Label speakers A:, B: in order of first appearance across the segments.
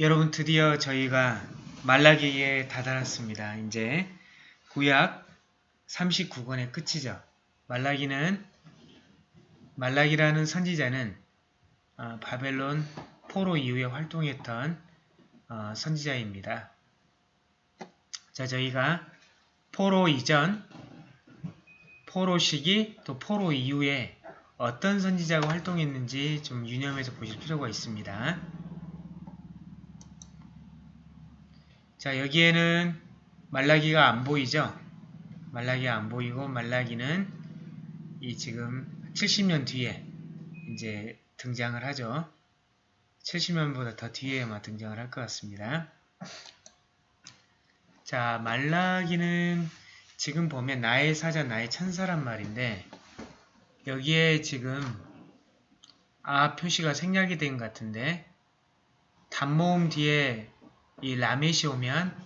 A: 여러분 드디어 저희가 말라기에 다다랐습니다. 이제 구약 39권의 끝이죠. 말라기는 말라기라는 선지자는 어, 바벨론 포로 이후에 활동했던 어, 선지자입니다. 자, 저희가 포로 이전, 포로 시기, 또 포로 이후에 어떤 선지자가 활동했는지 좀 유념해서 보실 필요가 있습니다. 자, 여기에는 말라기가 안 보이죠? 말라기가 안 보이고 말라기는 이 지금 70년 뒤에 이제 등장을 하죠. 70년보다 더 뒤에 아마 등장을 할 것 같습니다. 자, 말라기는 지금 보면 나의 사자, 나의 천사란 말인데 여기에 지금 아 표시가 생략이 된 것 같은데 단모음 뒤에 이 라멧이 오면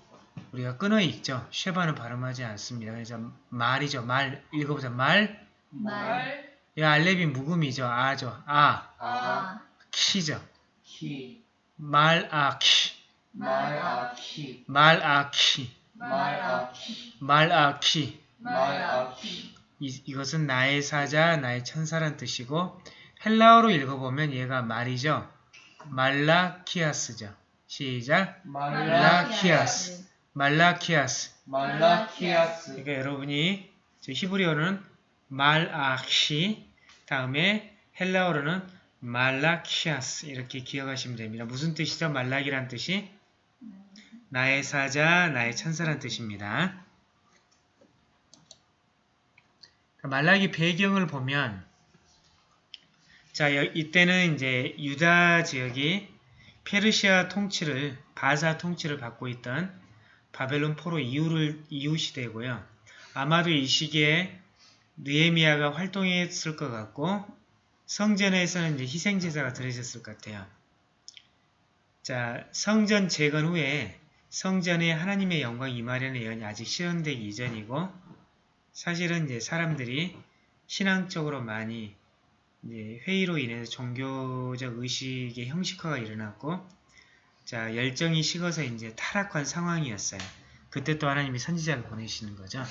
A: 우리가 끊어 읽죠. 쉐바는 발음하지 않습니다. 그래서 말이죠. 말 읽어보자. 말.
B: 말,
A: 이 알렙이 묵음이죠. 아죠. 아.
B: 아,
A: 키죠.
C: 키,
A: 말아키.
C: 말아키,
A: 말아키.
C: 말아키,
A: 말아키.
C: 말아키,
A: 이, 이것은 나의 사자, 나의 천사란 뜻이고 헬라어로 읽어보면 얘가 말이죠. 말라키아스죠. 시작.
C: 말라키아스,
A: 말라키아스.
C: 말라키아스,
A: 그러니까 여러분이 저 히브리어는 말아키 다음에 헬라어로는 말라키아스 이렇게 기억하시면 됩니다. 무슨 뜻이죠? 말락이란 뜻이 나의 사자, 나의 천사란 뜻입니다. 말락이 배경을 보면 자 여- 이때는 이제 유다 지역이 페르시아 통치를 바사 통치를 받고 있던 바벨론 포로 이후를 이후 시대고요. 아마도 이 시기에 느에미아가 활동했을 것 같고 성전에서는 이제 희생 제사가 드려졌을 것 같아요. 자, 성전 재건 후에 성전에 하나님의 영광 임하려는 예언이 아직 실현되기 이전이고 사실은 이제 사람들이 신앙적으로 많이 이제 회의로 인해서 종교적 의식의 형식화가 일어났고 자 열정이 식어서 이제 타락한 상황이었어요. 그때 또 하나님이 선지자를 보내시는 거죠.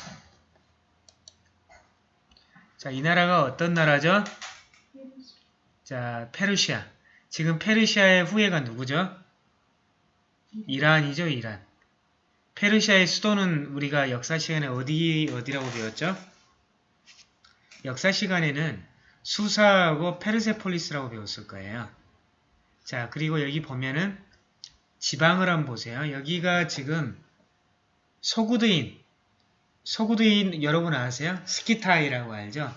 A: 자, 이 나라가 어떤 나라죠? 자, 페르시아. 지금 페르시아의 후예가 누구죠? 이란이죠, 이란. 페르시아의 수도는 우리가 역사 시간에 어디, 어디라고 배웠죠? 역사 시간에는 수사하고 페르세폴리스라고 배웠을 거예요. 자, 그리고 여기 보면은 지방을 한번 보세요. 여기가 지금 소구드인, 소구드인 여러분 아세요? 스키타이라고 알죠?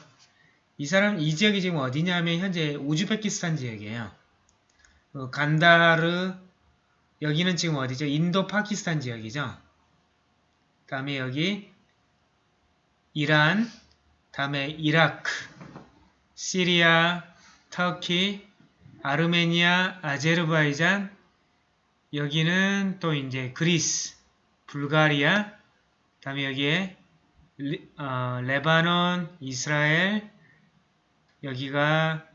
A: 이 사람, 이 지역이 지금 어디냐면 현재 우즈베키스탄 지역이에요. 어, 간다르, 여기는 지금 어디죠? 인도 파키스탄 지역이죠? 다음에 여기 이란, 다음에 이라크, 시리아, 터키, 아르메니아, 아제르바이잔, 여기는 또 이제 그리스, 불가리아, 다음에 여기에 리, 어, 레바논, 이스라엘, 여기가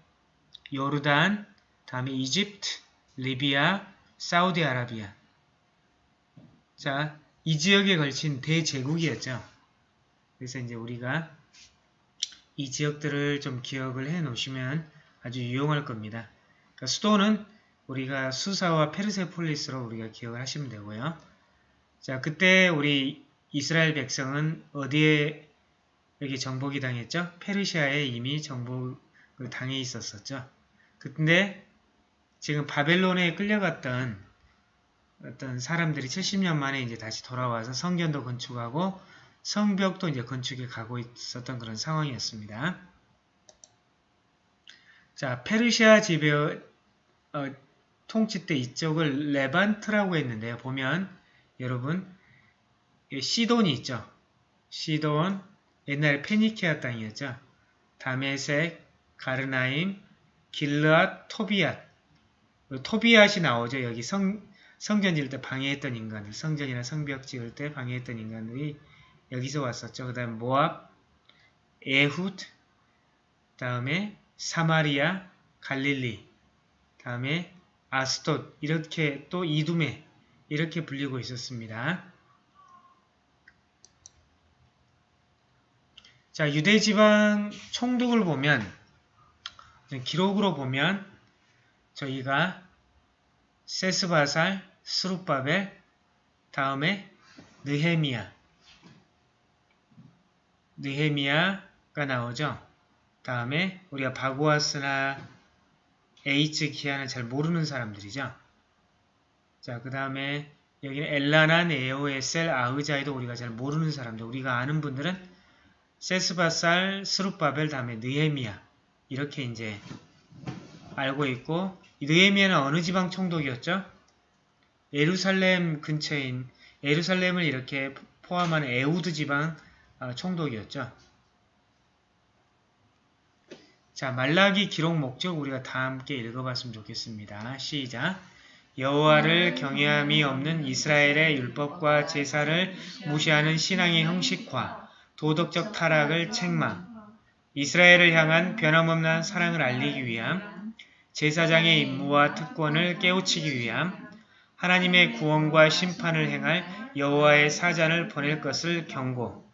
A: 요르단, 다음에 이집트, 리비아, 사우디아라비아. 자, 이 지역에 걸친 대제국이었죠. 그래서 이제 우리가 이 지역들을 좀 기억을 해 놓으시면 아주 유용할 겁니다. 그러니까 수도는 우리가 수사와 페르세폴리스로 우리가 기억을 하시면 되고요. 자, 그때 우리 이스라엘 백성은 어디에 여기 정복이 당했죠? 페르시아에 이미 정복을 당해 있었었죠. 근데 지금 바벨론에 끌려갔던 어떤 사람들이 70년 만에 이제 다시 돌아와서 성전도 건축하고 성벽도 이제 건축에 가고 있었던 그런 상황이었습니다. 자, 페르시아 지배 어, 통치 때 이쪽을 레반트라고 했는데요. 보면 여러분 시돈이 있죠. 시돈 옛날에 페니키아 땅이었죠. 다메섹, 가르나임, 길르앗, 토비앗 토비앗이 나오죠. 여기 성, 성전 지을 때 방해했던 인간들 성전이나 성벽 지을 때 방해했던 인간들이 여기서 왔었죠. 그 다음에 모압, 에훗, 다음에 사마리아, 갈릴리, 다음에 아스돗 이렇게 또 이두메 이렇게 불리고 있었습니다. 자 유대지방 총독을 보면 기록으로 보면 저희가 세스바살, 스룹바벨, 다음에 느헤미야 느헤미야가 나오죠. 다음에 우리가 바고아스나 에이츠 기아는 잘 모르는 사람들이죠. 자, 그 다음에 여기는 엘라나, 네오에셀, 아흐자이도 우리가 잘 모르는 사람들. 우리가 아는 분들은 세스바살, 스룹바벨, 다음에 느헤미야 이렇게 이제 알고 있고 느헤미야는 어느 지방 총독이었죠? 예루살렘 근처인 예루살렘을 이렇게 포함하는 에우드 지방 어, 총독이었죠. 자, 말라기 기록 목적 우리가 다 함께 읽어봤으면 좋겠습니다. 시작. 여호와를 경외함이 없는 이스라엘의 율법과 제사를 무시하는 신앙의 형식과 도덕적 타락을 책망, 이스라엘을 향한 변함없는 사랑을 알리기 위함, 제사장의 임무와 특권을 깨우치기 위함, 하나님의 구원과 심판을 행할 여호와의 사잔을 보낼 것을 경고.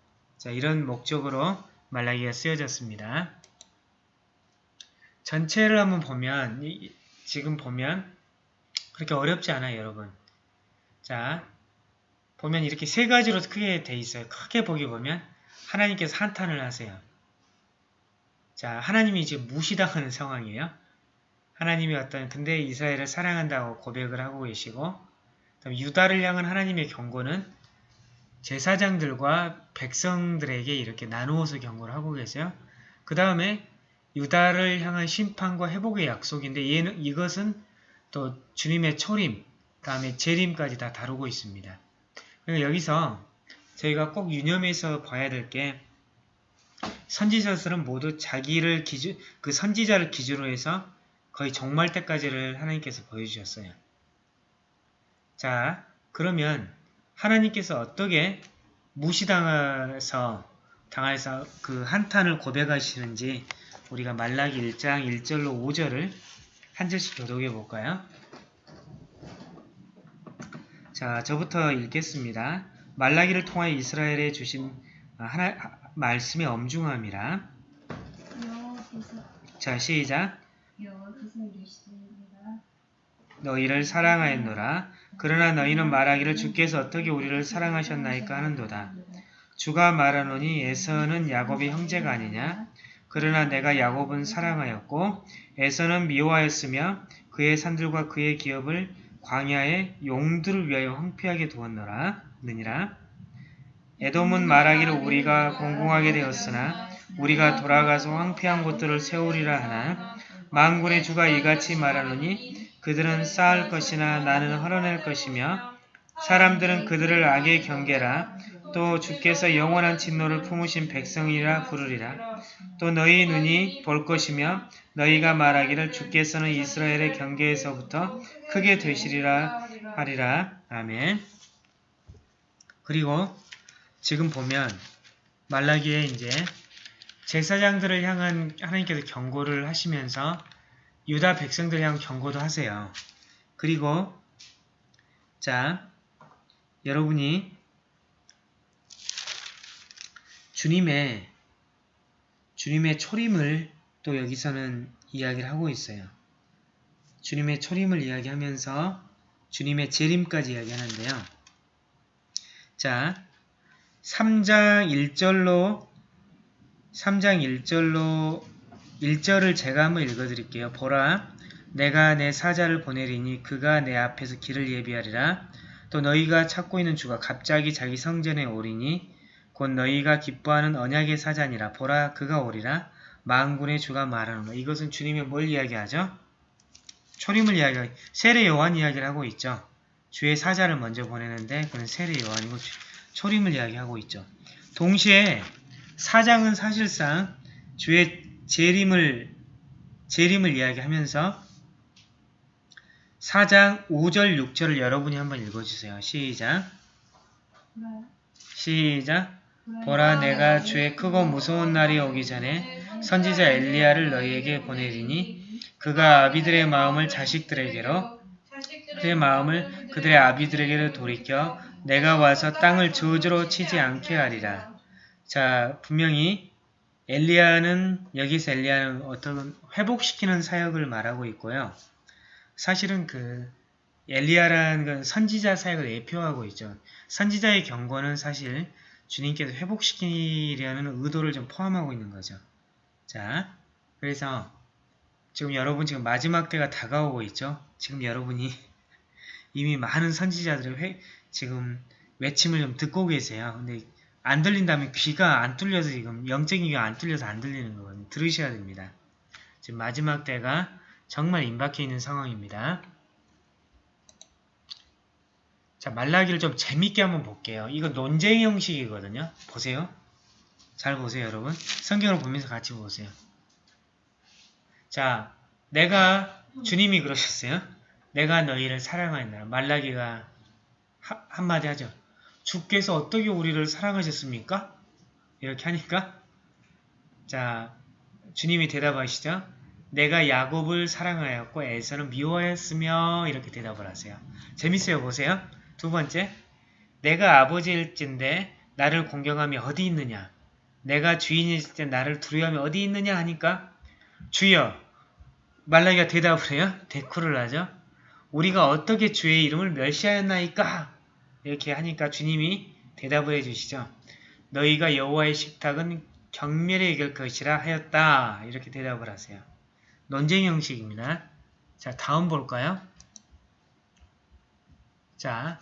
A: 자, 이런 목적으로 말라기가 쓰여졌습니다. 전체를 한번 보면 이- 지금 보면 그렇게 어렵지 않아요, 여러분. 자, 보면 이렇게 세 가지로 크게 돼 있어요. 크게 보기 보면 하나님께서 한탄을 하세요. 자, 하나님이 지금 무시당하는 상황이에요. 하나님이 어떤 근데 이스라엘을 사랑한다고 고백을 하고 계시고 유다를 향한 하나님의 경고는 제사장들과 백성들에게 이렇게 나누어서 경고를 하고 계세요. 그 다음에 유다를 향한 심판과 회복의 약속인데 얘는 이것은 또 주님의 초림, 다음에 재림까지 다 다루고 있습니다. 여기서 저희가 꼭 유념해서 봐야 될 게 선지자들은 모두 자기를 기준 그 선지자를 기준으로 해서 거의 종말 때까지를 하나님께서 보여주셨어요. 자, 그러면 하나님께서 어떻게 무시당해서 당해서 그 한탄을 고백하시는지 우리가 말라기 1장 1절로 5절을 한 절씩 교독해 볼까요? 자, 저부터 읽겠습니다. 말라기를 통하여 이스라엘에 주신 하나, 말씀의 엄중함이라. 자, 시작. 너희를 사랑하였노라. 그러나 너희는 말하기를 주께서 어떻게 우리를 사랑하셨나이까 하는도다. 주가 말하노니 에서는 야곱의 형제가 아니냐? 그러나 내가 야곱은 사랑하였고 에서는 미워하였으며 그의 산들과 그의 기업을 광야에 용들을 위하여 황폐하게 두었노라. 느니라. 에돔은 말하기를 우리가 공공하게 되었으나 우리가 돌아가서 황폐한 곳들을 세우리라 하나 만군의 주가 이같이 말하노니 그들은 쌓을 것이나 나는 헐어낼 것이며 사람들은 그들을 악의 경계라 또 주께서 영원한 진노를 품으신 백성이라 부르리라. 또 너희 눈이 볼 것이며 너희가 말하기를 주께서는 이스라엘의 경계에서부터 크게 되시리라 하리라. 아멘. 그리고 지금 보면 말라기에 이제 제사장들을 향한 하나님께서 경고를 하시면서 유다 백성들을 향한 경고도 하세요. 그리고 자 여러분이 주님의 주님의 초림을 또 여기서는 이야기를 하고 있어요. 주님의 초림을 이야기하면서 주님의 재림까지 이야기하는데요. 자, 3장 1절로 3장 1절로 1절을 제가 한번 읽어드릴게요. 보라, 내가 내 사자를 보내리니 그가 내 앞에서 길을 예비하리라. 또 너희가 찾고 있는 주가 갑자기 자기 성전에 오리니 곧 너희가 기뻐하는 언약의 사자니라. 보라, 그가 오리라. 만군의 주가 말하노라. 이것은 주님이 뭘 이야기하죠? 초림을 이야기하고 세례 요한 이야기를 하고 있죠. 주의 사자를 먼저 보내는데 그는 세례 요한이고 초림을 이야기하고 있죠. 동시에 사장은 사실상 주의 재림을 재림을 이야기하면서 4장 5절 6절을 여러분이 한번 읽어주세요. 시작 시작 보라 내가 주의 크고 무서운 날이 오기 전에 선지자 엘리야를 너희에게 보내리니 그가 아비들의 마음을 자식들에게로 그의 마음을 그들의 아비들에게로 돌이켜 내가 와서 땅을 저주로 치지 않게 하리라. 자, 분명히 엘리야는 여기서 엘리야는 어떤 회복시키는 사역을 말하고 있고요. 사실은 그 엘리야라는 건 선지자 사역을 예표하고 있죠. 선지자의 경고는 사실 주님께서 회복시키려는 의도를 좀 포함하고 있는 거죠. 자, 그래서 지금 여러분 지금 마지막 때가 다가오고 있죠. 지금 여러분이 이미 많은 선지자들의 회, 지금 외침을 좀 듣고 계세요. 근데 안 들린다면 귀가 안 뚫려서 지금 영적인 귀가 안 뚫려서 안 들리는 거거든요. 들으셔야 됩니다. 지금 마지막 때가 정말 임박해 있는 상황입니다. 자, 말라기를 좀 재밌게 한번 볼게요. 이거 논쟁 형식이거든요. 보세요. 잘 보세요, 여러분. 성경을 보면서 같이 보세요. 자, 내가 주님이 그러셨어요. 내가 너희를 사랑하였노라. 말라기가 하- 한마디 하죠. 주께서 어떻게 우리를 사랑하셨습니까? 이렇게 하니까 자, 주님이 대답하시죠. 내가 야곱을 사랑하였고 에서는 미워하였으며 이렇게 대답을 하세요. 재밌어요. 보세요. 두 번째, 내가 아버지일진데 나를 공경함이 어디 있느냐? 내가 주인일지 때 나를 두려움이 어디 있느냐 하니까 주여 말라기가 대답을 해요. 대꾸를 하죠. 우리가 어떻게 주의 이름을 멸시하였나이까? 이렇게 하니까 주님이 대답을 해주시죠. 너희가 여호와의 식탁은 경멸에 이길 것이라 하였다. 이렇게 대답을 하세요. 논쟁 형식입니다. 자, 다음 볼까요? 자,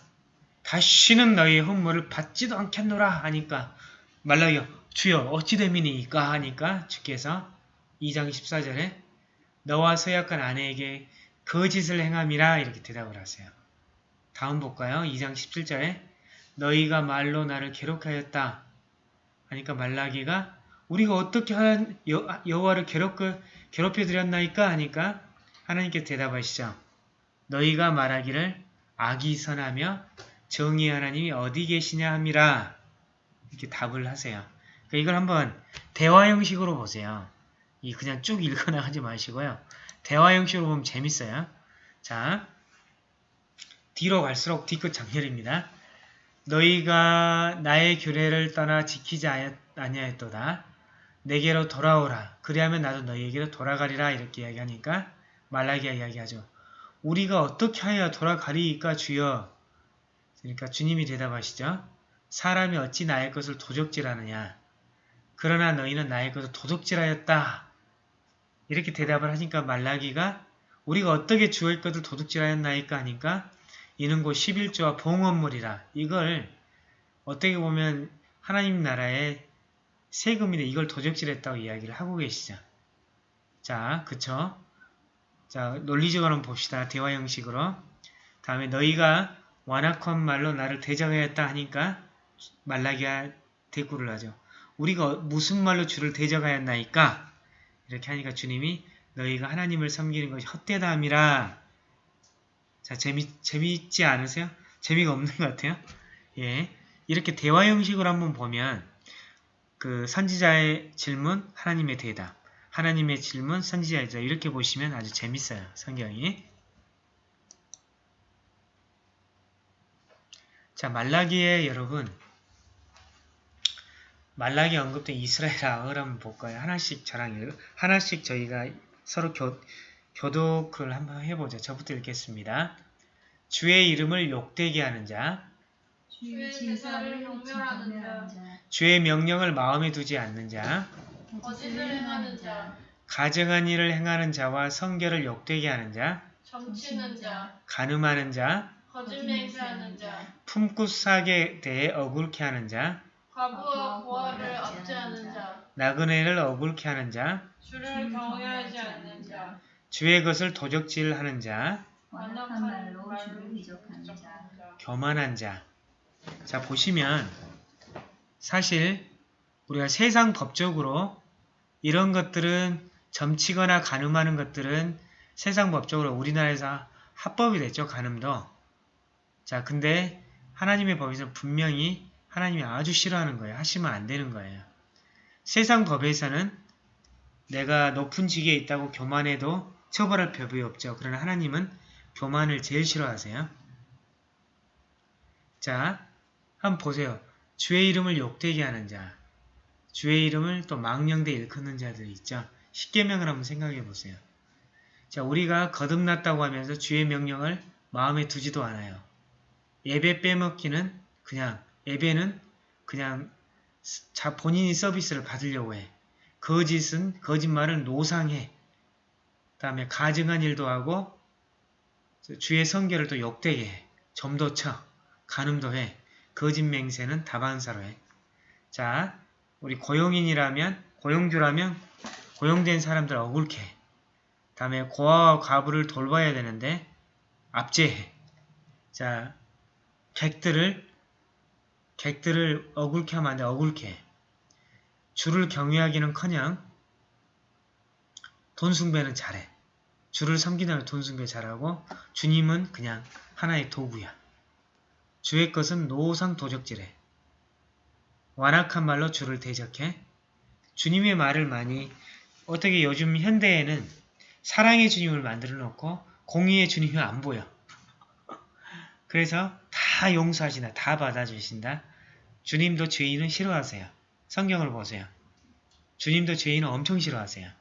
A: 다시는 너희의 헌물을 받지도 않겠노라 하니까 말라기가 주여 어찌 됨이니까 하니까 주께서 2장 14절에 너와 서약한 아내에게 거짓을 행함이라 이렇게 대답을 하세요. 다음 볼까요? 2장 17절에 너희가 말로 나를 괴롭하였다 하니까 말라기가 우리가 어떻게 한 여, 여호와를 괴롭, 괴롭혀 드렸나이까 하니까 하나님께 대답하시죠. 너희가 말하기를 악이 선하며 정의 하나님이 어디 계시냐 함이라 이렇게 답을 하세요. 그러니까 이걸 한번 대화 형식으로 보세요. 이 그냥 쭉 읽어나가지 마시고요. 대화 형식으로 보면 재밌어요. 자, 뒤로 갈수록 뒤끝 장렬입니다. 너희가 나의 규례를 떠나 지키지 아니하였도다. 내게로 돌아오라. 그리하면 나도 너희에게로 돌아가리라. 이렇게 이야기하니까 말라기가 이야기하죠. 우리가 어떻게 하여 돌아가리이까 주여. 그러니까 주님이 대답하시죠. 사람이 어찌 나의 것을 도적질하느냐. 그러나 너희는 나의 것을 도둑질하였다. 이렇게 대답을 하니까 말라기가 우리가 어떻게 주의 것을 도둑질하였나이까 하니까 이는 곧 11조와 봉헌물이라. 이걸 어떻게 보면 하나님 나라의 세금인데 이걸 도적질했다고 이야기를 하고 계시죠. 자, 그쵸? 자, 논리적으로 한번 봅시다. 대화 형식으로. 다음에 너희가 완악한 말로 나를 대적하였다 하니까 말라기가 대꾸를 하죠. 우리가 무슨 말로 주를 대적하였나이까? 이렇게 하니까 주님이 너희가 하나님을 섬기는 것이 헛되다 함이라. 자, 재미, 재미있지 않으세요? 재미가 없는 것 같아요? 예. 이렇게 대화 형식으로 한번 보면 그 선지자의 질문, 하나님의 대답. 하나님의 질문, 선지자의 대답. 이렇게 보시면 아주 재밌어요. 성경이. 자, 말라기에 여러분 말라기 언급된 이스라엘 악을 한번 볼까요? 하나씩 저랑 하나씩 저희가 서로 교, 교독을 한번 해보죠. 저부터 읽겠습니다. 주의 이름을 욕되게 하는 자,
B: 주의 제사를 경멸하는 자,
A: 주의 명령을 마음에 두지 않는 자,
B: 거짓을 행하는 자,
A: 가증한 일을 행하는 자와 성결을 욕되게 하는 자,
D: 점치는 자,
A: 간음하는 자,
D: 거짓 맹세하는 자,
A: 품굿사에 대해 억울케 하는 자,
D: 과부와 고아를 압제하는 자,
A: 나그네를 억울케 하는 자,
D: 주를 경외하지 않는 자,
A: 주의 것을 도적질하는 자,
B: 완악한 말로 주를 위적하는 자,
A: 교만한 자. 자, 보시면 사실 우리가 세상 법적으로 이런 것들은 점치거나 간음하는 것들은 세상 법적으로 우리나라에서 합법이 됐죠. 간음도. 자, 근데 하나님의 법에서 분명히 하나님이 아주 싫어하는 거예요. 하시면 안 되는 거예요. 세상 법에서는 내가 높은 직에 있다고 교만해도 처벌할 법이 없죠. 그러나 하나님은 교만을 제일 싫어하세요. 자, 한번 보세요. 주의 이름을 욕되게 하는 자, 주의 이름을 또 망령되 일컫는 자들 있죠. 십계명을 한번 생각해 보세요. 자, 우리가 거듭났다고 하면서 주의 명령을 마음에 두지도 않아요. 예배 빼먹기는 그냥 예배는 그냥 자 본인이 서비스를 받으려고 해. 거짓은 거짓말은 노상해. 다음에 가증한 일도 하고 주의 성결을 또 욕되게 해. 점도 쳐. 간음도 해. 거짓 맹세는 다반사로 해. 자, 우리 고용인이라면 고용주라면 고용된 사람들 억울케 해. 다음에 고아와 과부를 돌봐야 되는데 압제해. 자, 객들을 객들을 억울케 하면 안 돼. 억울케 해. 주를 경외하기는커녕 돈 숭배는 잘해. 주를 섬기는 돈 숭배 잘하고 주님은 그냥 하나의 도구야. 주의 것은 노상 도적질해. 완악한 말로 주를 대적해. 주님의 말을 많이 어떻게 요즘 현대에는 사랑의 주님을 만들어 놓고 공의의 주님이 안 보여. 그래서 다 용서하신다. 다 받아주신다. 주님도 죄인은 싫어하세요. 성경을 보세요. 주님도 죄인은 엄청 싫어하세요.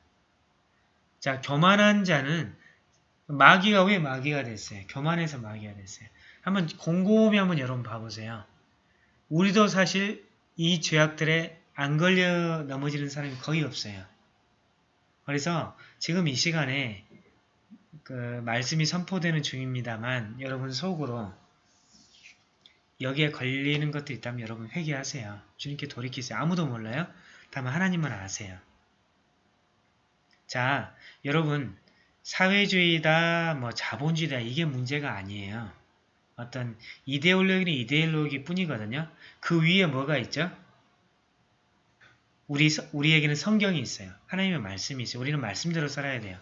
A: 자, 교만한 자는 마귀가 왜 마귀가 됐어요? 교만해서 마귀가 됐어요. 한번 곰곰이 한번 여러분 봐보세요. 우리도 사실 이 죄악들에 안 걸려 넘어지는 사람이 거의 없어요. 그래서 지금 이 시간에 그 말씀이 선포되는 중입니다만 여러분 속으로 여기에 걸리는 것도 있다면 여러분 회개하세요. 주님께 돌이키세요. 아무도 몰라요? 다만 하나님만 아세요. 자, 여러분 사회주의다, 뭐 자본주의다 이게 문제가 아니에요. 어떤 이데올로기는 이데올로기 뿐이거든요. 그 위에 뭐가 있죠? 우리, 우리에게는 성경이 있어요. 하나님의 말씀이 있어요. 우리는 말씀대로 살아야 돼요.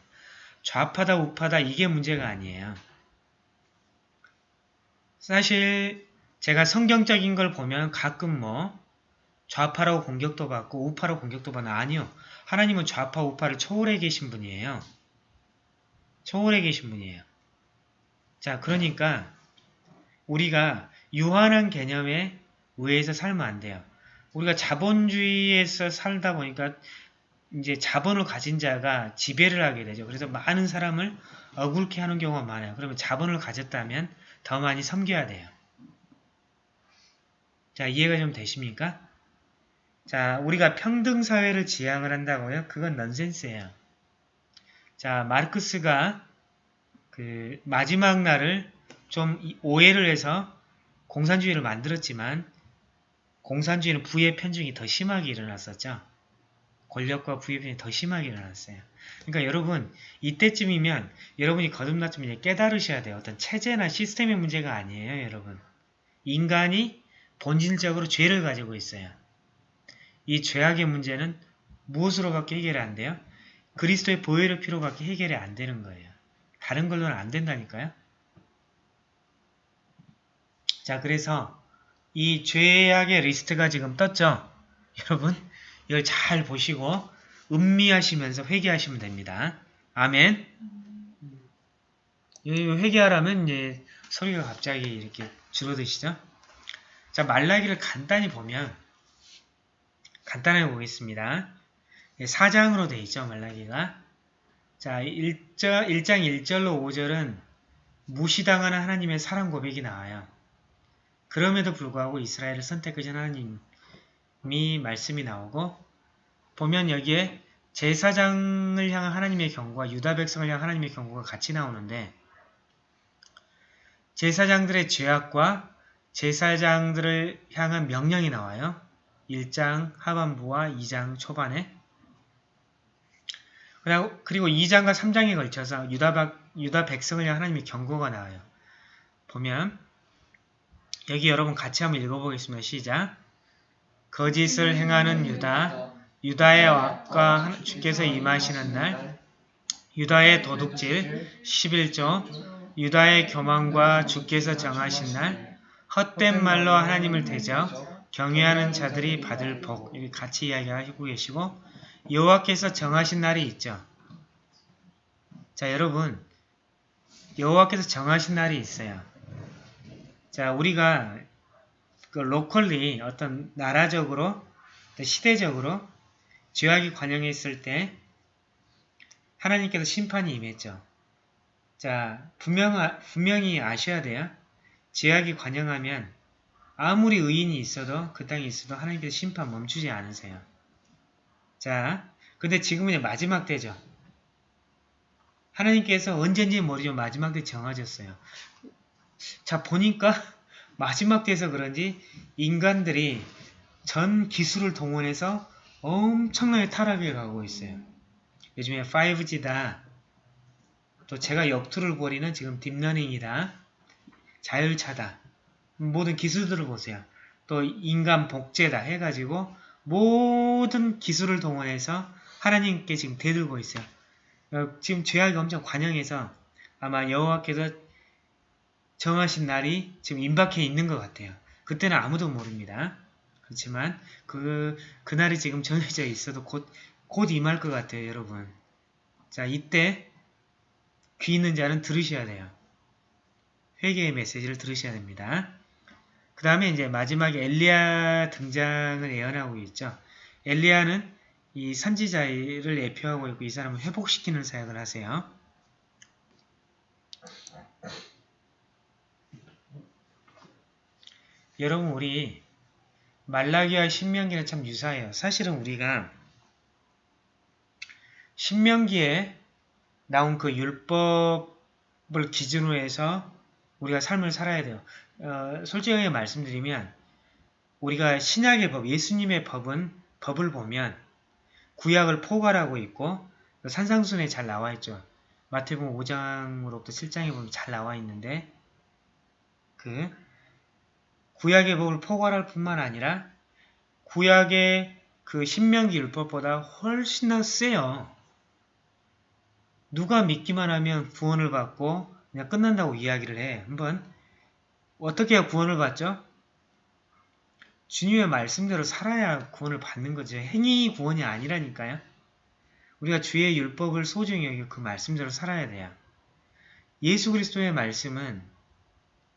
A: 좌파다 우파다 이게 문제가 아니에요. 사실 제가 성경적인 걸 보면 가끔 뭐 좌파라고 공격도 받고 우파라고 공격도 받는 아니요. 하나님은 좌파 우파를 초월해 계신 분이에요. 초월해 계신 분이에요. 자 그러니까 우리가 유한한 개념에 의해서 살면 안 돼요. 우리가 자본주의에서 살다 보니까 이제 자본을 가진 자가 지배를 하게 되죠. 그래서 많은 사람을 억울케 하는 경우가 많아요. 그러면 자본을 가졌다면 더 많이 섬겨야 돼요. 자, 이해가 좀 되십니까? 자, 우리가 평등사회를 지향을 한다고요? 그건 넌센스예요. 자, 마르크스가 그 마지막 날을 좀 오해를 해서 공산주의를 만들었지만 공산주의는 부의 편중이 더 심하게 일어났었죠. 권력과 부의 편중이 더 심하게 일어났어요. 그러니까 여러분 이때쯤이면 여러분이 거듭났으면 이제 깨달으셔야 돼요. 어떤 체제나 시스템의 문제가 아니에요. 여러분. 인간이 본질적으로 죄를 가지고 있어요. 이 죄악의 문제는 무엇으로밖에 해결이 안 돼요? 그리스도의 보혈의 피로밖에 해결이 안 되는 거예요. 다른 걸로는 안 된다니까요. 자, 그래서 이 죄악의 리스트가 지금 떴죠? 여러분, 이걸 잘 보시고 음미하시면서 회개하시면 됩니다. 아멘. 회개하라면 이제 소리가 갑자기 이렇게 줄어드시죠? 자, 말라기를 간단히 보면 간단하게 보겠습니다. 4장으로 되어 있죠, 말라기가. 자, 1장, 1장 1절로 5절은 무시당하는 하나님의 사랑 고백이 나와요. 그럼에도 불구하고 이스라엘을 선택하신 하나님이 말씀이 나오고 보면 여기에 제사장을 향한 하나님의 경고와 유다 백성을 향한 하나님의 경고가 같이 나오는데 제사장들의 죄악과 제사장들을 향한 명령이 나와요. 1장 하반부와 2장 초반에 그리고 2장과 3장에 걸쳐서 유다, 유다 백성을 향한 하나님의 경고가 나와요. 보면 여기 여러분 같이 한번 읽어보겠습니다. 시작 거짓을 행하는 유다 유다의 악과 주께서 임하시는 날 유다의 도둑질 11조 유다의 교만과 주께서 정하신 날 헛된 말로 하나님을 대적 경외하는 자들이 받을 복 같이 이야기하고 계시고 여호와께서 정하신 날이 있죠. 자 여러분 여호와께서 정하신 날이 있어요. 자, 우리가 그 로컬리 어떤 나라적으로 또 시대적으로 죄악이 관영했을 때 하나님께서 심판이 임했죠. 자, 분명, 분명히 아셔야 돼요. 죄악이 관영하면 아무리 의인이 있어도 그 땅에 있어도 하나님께서 심판 멈추지 않으세요. 자, 근데 지금은 이제 마지막 때죠. 하나님께서 언젠지 모르지만 마지막 때 정하셨어요. 자, 보니까 마지막 때에서 그런지 인간들이 전 기술을 동원해서 엄청나게 타락해 가고 있어요. 요즘에 5G다. 또 제가 역투를 벌이는 지금 딥러닝이다. 자율차다. 모든 기술들을 보세요. 또 인간 복제다 해가지고 모든 기술을 동원해서 하나님께 지금 대들고 있어요. 어, 지금 죄악이 엄청 관영해서 아마 여호와께서 정하신 날이 지금 임박해 있는 것 같아요. 그때는 아무도 모릅니다. 그렇지만 그 그날이 지금 정해져 있어도 곧, 곧 임할 것 같아요, 여러분. 자, 이때 귀 있는 자는 들으셔야 돼요. 회개의 메시지를 들으셔야 됩니다. 그 다음에 이제 마지막에 엘리야 등장을 예언하고 있죠. 엘리야는 이 선지자를 예표하고 있고 이 사람을 회복시키는 사역을 하세요. 여러분 우리 말라기와 신명기는 참 유사해요. 사실은 우리가 신명기에 나온 그 율법을 기준으로 해서 우리가 삶을 살아야 돼요. 어, 솔직하게 말씀드리면 우리가 신약의 법, 예수님의 법은 법을 보면 구약을 포괄하고 있고 산상순에 잘 나와 있죠. 마태복음 5장으로부터 7장에 보면 잘 나와 있는데 그 구약의 법을 포괄할 뿐만 아니라 구약의 그 신명기 율법보다 훨씬 더 세요. 누가 믿기만 하면 구원을 받고 그냥 끝난다고 이야기를 해. 한번 어떻게 구원을 받죠? 주님의 말씀대로 살아야 구원을 받는 거죠. 행위 구원이 아니라니까요. 우리가 주의 율법을 소중히 여기고 그 말씀대로 살아야 돼요. 예수 그리스도의 말씀은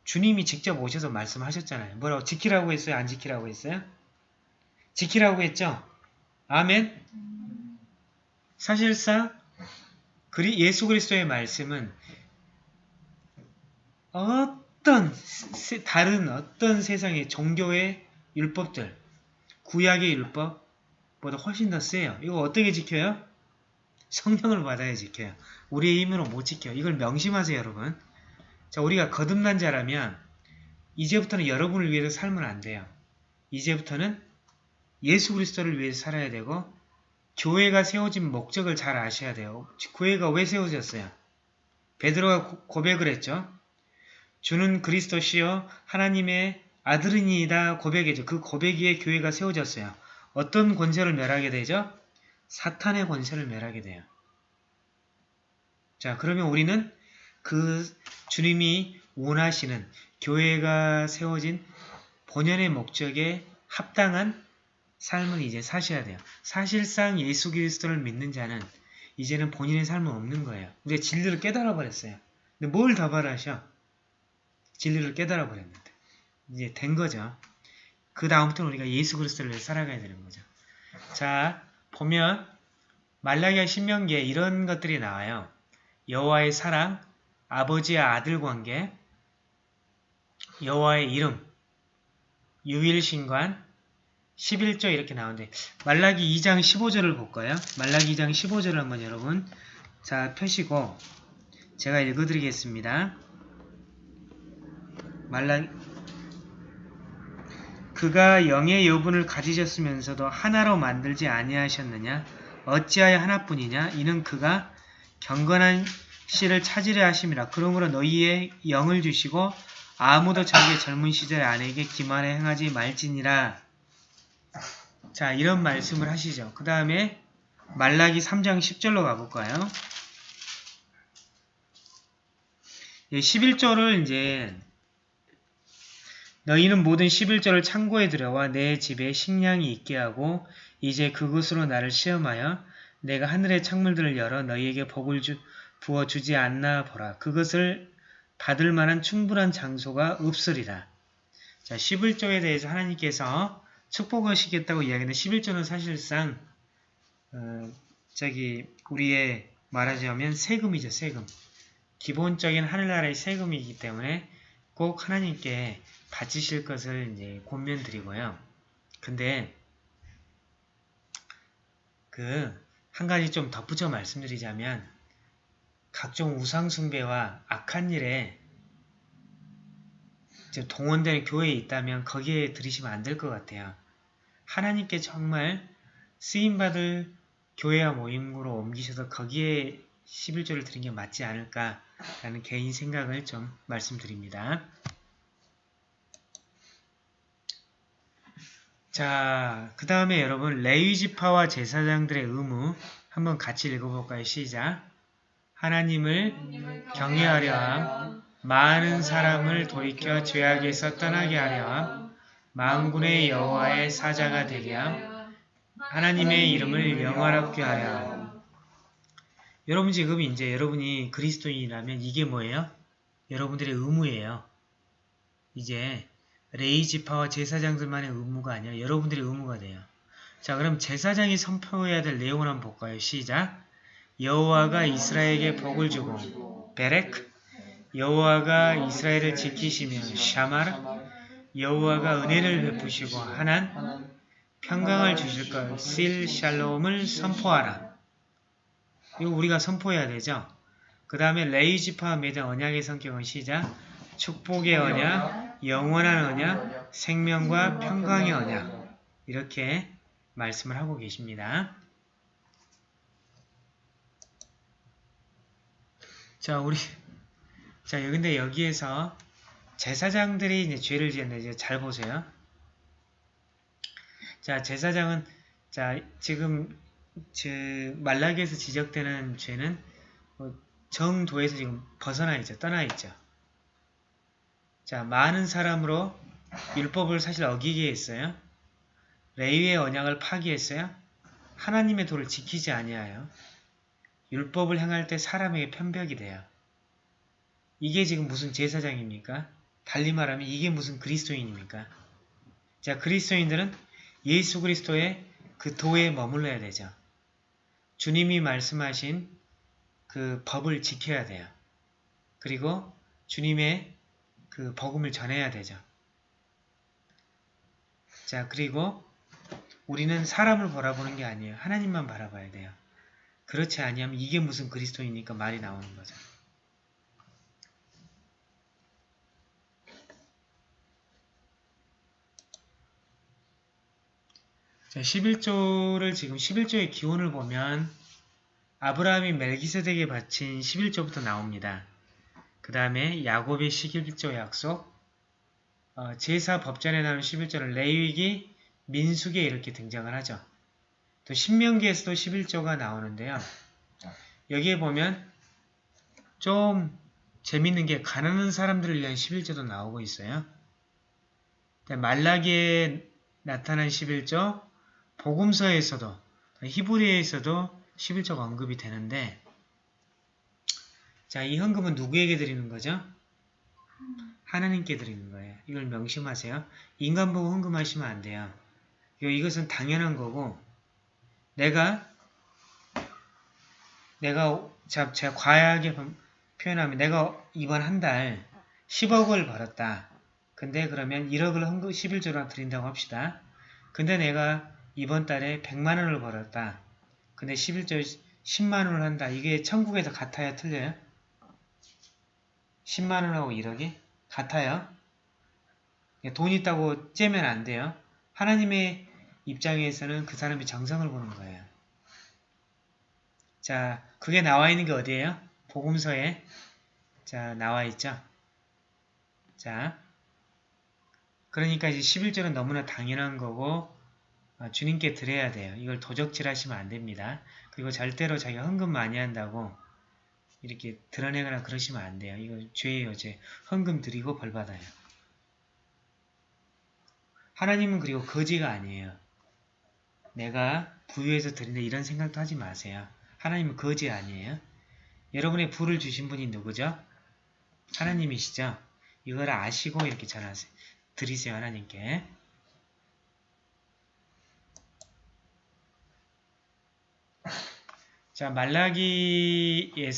A: 주님이 직접 오셔서 말씀하셨잖아요. 뭐라고? 지키라고 했어요? 안 지키라고 했어요? 지키라고 했죠? 아멘? 사실상 예수 그리스도의 말씀은 어 떤 다른 어떤 세상의 종교의 율법들, 구약의 율법보다 훨씬 더 세요. 이거 어떻게 지켜요? 성령을 받아야 지켜요. 우리의 힘으로 못 지켜요. 이걸 명심하세요, 여러분. 자, 우리가 거듭난 자라면 이제부터는 여러분을 위해서 살면 안 돼요. 이제부터는 예수 그리스도를 위해서 살아야 되고 교회가 세워진 목적을 잘 아셔야 돼요. 교회가 왜 세워졌어요? 베드로가 고백을 했죠. 주는 그리스도시요 하나님의 아들이니다 고백이죠. 그 고백 위에 교회가 세워졌어요. 어떤 권세를 멸하게 되죠? 사탄의 권세를 멸하게 돼요. 자, 그러면 우리는 그 주님이 원하시는 교회가 세워진 본연의 목적에 합당한 삶을 이제 사셔야 돼요. 사실상 예수 그리스도를 믿는 자는 이제는 본인의 삶은 없는 거예요. 우리가 진리를 깨달아 버렸어요. 근데 뭘 더 바라셔? 진리를 깨달아 버렸는데. 이제 된 거죠. 그 다음부터는 우리가 예수 그리스도를 살아가야 되는 거죠. 자, 보면 말라기와 신명기에 이런 것들이 나와요. 여호와의 사랑, 아버지와 아들 관계, 여호와의 이름, 유일신관, 11조 이렇게 나오는데 말라기 2장 15절을 볼까요? 말라기 2장 15절을 한번 여러분 자 펴시고 제가 읽어드리겠습니다. 말라 그가 영의 여분을 가지셨으면서도 하나로 만들지 아니하셨느냐? 어찌하여 하나뿐이냐? 이는 그가 경건한 씨를 찾으려 하심이라. 그러므로 너희의 영을 주시고 아무도 자기의 젊은 시절 아내에게 기만에 행하지 말지니라. 자, 이런 말씀을 하시죠. 그 다음에 말라기 3장 10절로 가볼까요? 11절을 이제 너희는 모든 11절을 창고에 들여와 내 집에 식량이 있게 하고 이제 그것으로 나를 시험하여 내가 하늘의 창문들을 열어 너희에게 복을 주, 부어주지 않나 보라. 그것을 받을 만한 충분한 장소가 없으리라. 자, 11조에 대해서 하나님께서 축복하시겠다고 이야기하는데 11조는 사실상 어, 저기 우리의 말하자면 세금이죠. 세금. 기본적인 하늘나라의 세금이기 때문에 꼭 하나님께 바치실 것을 이제 권면드리고요. 근데 그 한 가지 좀 덧붙여 말씀드리자면 각종 우상숭배와 악한 일에 지금 동원되는 교회에 있다면 거기에 들이시면 안 될 것 같아요. 하나님께 정말 쓰임받을 교회와 모임으로 옮기셔서 거기에 11조를 드린 게 맞지 않을까라는 개인 생각을 좀 말씀드립니다. 자, 그 다음에 여러분 레위지파와 제사장들의 의무 한번 같이 읽어볼까요? 시작! 하나님을 경외하려 함, 많은 사람을 돌이켜 죄악에서 떠나게 하려 함, 만군의 여호와의 사자가 되게 함, 하나님의 이름을 영화롭게 하려 함. 여러분 지금 이제 여러분이 그리스도인이라면 이게 뭐예요? 여러분들의 의무예요. 이제 레이 지파와 제사장들만의 의무가 아니라 여러분들의 의무가 돼요. 자 그럼 제사장이 선포해야 될 내용을 한번 볼까요? 시작! 여호와가 이스라엘에게 복을 주고 베렉 여호와가 이스라엘을 지키시며 샤마르 여호와가 은혜를 베푸시고 하난 평강을 주실 것 실샬롬을 선포하라. 이거 우리가 선포해야 되죠. 그 다음에 레이지파 맺은 언약의 성격은 시작 축복의 언약, 영원한 언약, 생명과 평강의 언약 이렇게 말씀을 하고 계십니다. 자, 우리 자, 근데 여기에서 제사장들이 이제 죄를 지었는데 이제 잘 보세요. 자, 제사장은 자, 지금 그 말라기에서 지적되는 죄는 어, 정도에서 지금 벗어나 있죠. 떠나 있죠. 자, 많은 사람으로 율법을 사실 어기게 했어요. 레위의 언약을 파기했어요. 하나님의 도를 지키지 아니하여 율법을 행할 때 사람에게 편벽이 돼요. 이게 지금 무슨 제사장입니까? 달리 말하면 이게 무슨 그리스도인입니까? 자, 그리스도인들은 예수 그리스도의 그 도에 머물러야 되죠. 주님이 말씀하신 그 법을 지켜야 돼요. 그리고 주님의 그 복음을 전해야 되죠. 자, 그리고 우리는 사람을 바라보는 게 아니에요. 하나님만 바라봐야 돼요. 그렇지 아니하면 이게 무슨 그리스도이니까 말이 나오는 거죠. 자, 11조를 지금 11조의 기원을 보면 아브라함이 멜기세덱에 바친 11조부터 나옵니다. 그 다음에 야곱의 11조 약속, 어, 제사 법전에 나오는 11조는 레위기, 민숙에 이렇게 등장을 하죠. 또 신명기에서도 11조가 나오는데요. 여기에 보면 좀 재밌는 게 가난한 사람들을 위한 11조도 나오고 있어요. 말라기에 나타난 11조, 복음서에서도 히브리에서도 11조가 언급이 되는데 자, 이 헌금은 누구에게 드리는 거죠? 하나님께 드리는 거예요. 이걸 명심하세요. 인간 보고 헌금하시면 안 돼요. 이것은 당연한 거고 내가 내가 자, 제가 과하게 표현하면 내가 이번 한 달 10억을 벌었다. 근데 그러면 1억을 헌금 11조로 드린다고 합시다. 근데 내가 이번 달에 100만원을 벌었다. 근데 11조 10만원을 한다. 이게 천국에서 같아요? 틀려요? 10만원하고 1억이? 같아요? 돈 있다고 째면 안 돼요. 하나님의 입장에서는 그 사람이 정성을 보는 거예요. 자, 그게 나와 있는 게 어디예요? 복음서에 자 나와 있죠. 자, 그러니까 이제 11절은 너무나 당연한 거고 어, 주님께 드려야 돼요. 이걸 도적질 하시면 안 됩니다. 그리고 절대로 자기가 헌금 많이 한다고 이렇게 드러내거나 그러시면 안 돼요. 이거 죄예요, 죄. 헌금 드리고 벌 받아요. 하나님은 그리고 거지가 아니에요. 내가 부유해서 드린다 이런 생각도 하지 마세요. 하나님은 거지 아니에요. 여러분의 부를 주신 분이 누구죠? 하나님이시죠. 이걸 아시고 이렇게 전하세요. 드리세요 하나님께. 자 말라기에서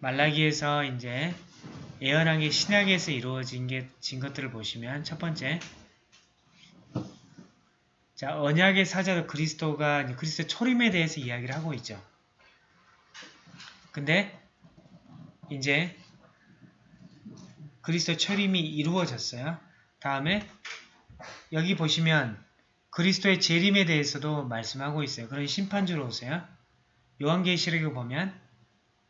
A: 말라기에서 이제 예언한 게 신약에서 이루어진 게, 진 것들을 보시면 첫 번째 자 언약의 사자로 그리스도가 이제 그리스도 초림에 대해서 이야기를 하고 있죠. 근데 이제 그리스도 초림이 이루어졌어요. 다음에 여기 보시면 그리스도의 재림에 대해서도 말씀하고 있어요. 그런 심판주로 오세요. 요한계시록에 보면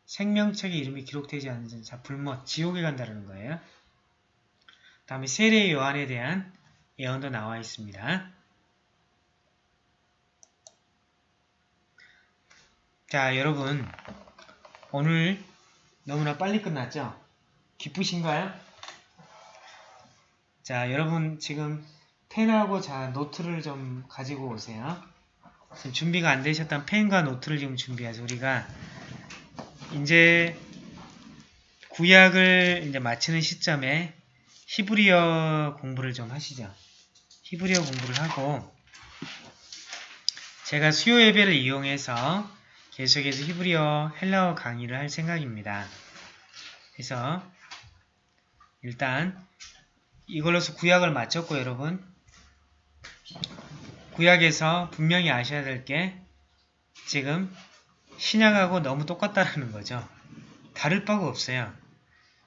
A: 생명책에 이름이 기록되지 않는 자 불못 지옥에 간다는 거예요. 다음에 세례 요한에 대한 예언도 나와 있습니다. 자 여러분 오늘 너무나 빨리 끝났죠? 기쁘신가요? 자 여러분 지금 펜하고 자 노트를 좀 가지고 오세요. 지금 준비가 안 되셨다면 펜과 노트를 지금 준비하세요. 우리가 이제 구약을 이제 마치는 시점에 히브리어 공부를 좀 하시죠. 히브리어 공부를 하고 제가 수요 예배를 이용해서 계속해서 히브리어 헬라어 강의를 할 생각입니다. 그래서 일단 이걸로서 구약을 마쳤고 여러분 구약에서 분명히 아셔야 될 게 지금 신약하고 너무 똑같다라는 거죠. 다를 바가 없어요.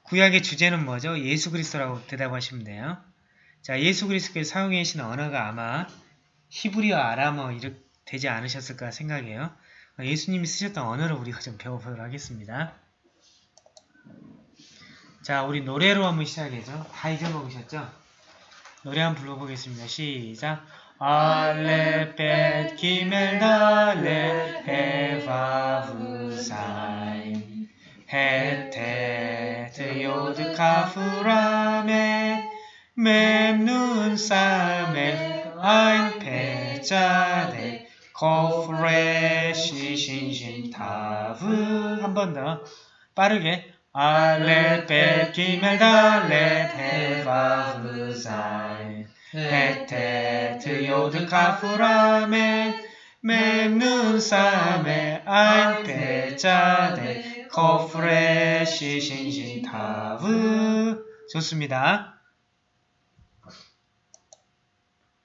A: 구약의 주제는 뭐죠? 예수 그리스도라고 대답하시면 돼요. 자, 예수 그리스도께 사용해 계신 언어가 아마 히브리어 아람어 이렇게 되지 않으셨을까 생각해요. 예수님이 쓰셨던 언어를 우리가 좀 배워보도록 하겠습니다. 자, 우리 노래로 한번 시작해죠. 다 잊어먹으셨죠? 노래 한번 불러보겠습니다. 시작! 알레 벳 기멜 달레 헤바브 사이 헤테트 요드 카프라메 memnun 사메 아인 페자데 코프레시 신신 타브 한 번 더 빠르게 알레 벳 기멜 달레 헤바브 사이 헤테트 요드 사메 아인 페자데 코프레시 신신 타브 좋습니다.